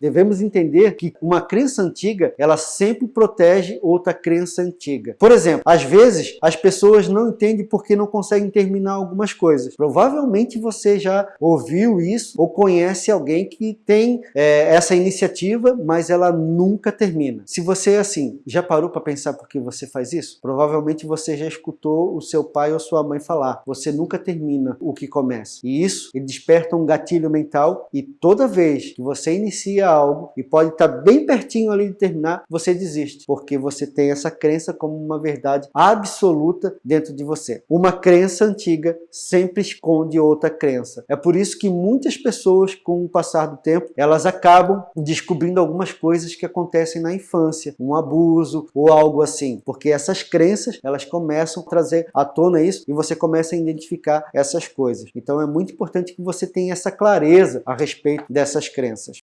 Devemos entender que uma crença antiga, ela sempre protege outra crença antiga. Por exemplo, às vezes as pessoas não entendem porque não conseguem terminar algumas coisas. Provavelmente você já ouviu isso ou conhece alguém que tem é, essa iniciativa, mas ela nunca termina. Se você é assim, já parou para pensar por que você faz isso? Provavelmente você já escutou o seu pai ou sua mãe falar, você nunca termina o que começa. E isso ele desperta um gatilho mental e toda vez que você inicia algo e pode estar bem pertinho ali de terminar, você desiste, porque você tem essa crença como uma verdade absoluta dentro de você. Uma crença antiga sempre esconde outra crença. É por isso que muitas pessoas, com o passar do tempo, elas acabam descobrindo algumas coisas que acontecem na infância, um abuso ou algo assim, porque essas crenças, elas começam a trazer à tona isso e você começa a identificar essas coisas. Então é muito importante que você tenha essa clareza a respeito dessas crenças.